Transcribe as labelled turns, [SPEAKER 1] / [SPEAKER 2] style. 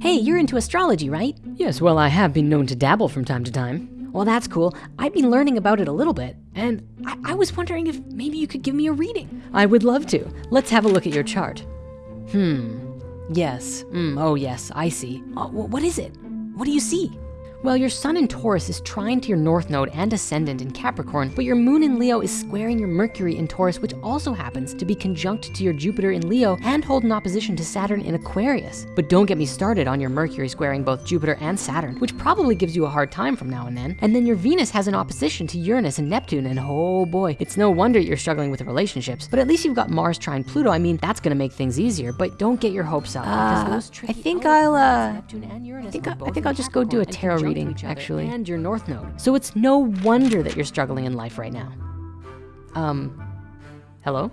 [SPEAKER 1] Hey, you're into astrology, right?
[SPEAKER 2] Yes, well, I have been known to dabble from time to time.
[SPEAKER 1] Well, that's cool. I've been learning about it a little bit, and I, I was wondering if maybe you could give me a reading.
[SPEAKER 2] I would love to. Let's have a look at your chart. Hmm, yes, mm, oh yes, I see.
[SPEAKER 1] Uh, what is it? What do you see?
[SPEAKER 2] Well, your sun in Taurus is trine to your north node and ascendant in Capricorn, but your moon in Leo is squaring your Mercury in Taurus, which also happens to be conjunct to your Jupiter in Leo and hold an opposition to Saturn in Aquarius. But don't get me started on your Mercury squaring both Jupiter and Saturn, which probably gives you a hard time from now and then. And then your Venus has an opposition to Uranus and Neptune, and oh boy, it's no wonder you're struggling with relationships. But at least you've got Mars trine Pluto. I mean, that's gonna make things easier, but don't get your hopes up.
[SPEAKER 1] Uh, I think I'll, uh,
[SPEAKER 2] Neptune and Uranus
[SPEAKER 1] I think I, I think I'll just go do a tarot
[SPEAKER 2] conjunct each
[SPEAKER 1] actually.
[SPEAKER 2] And your north node. So it's no wonder that you're struggling in life right now. Um, hello?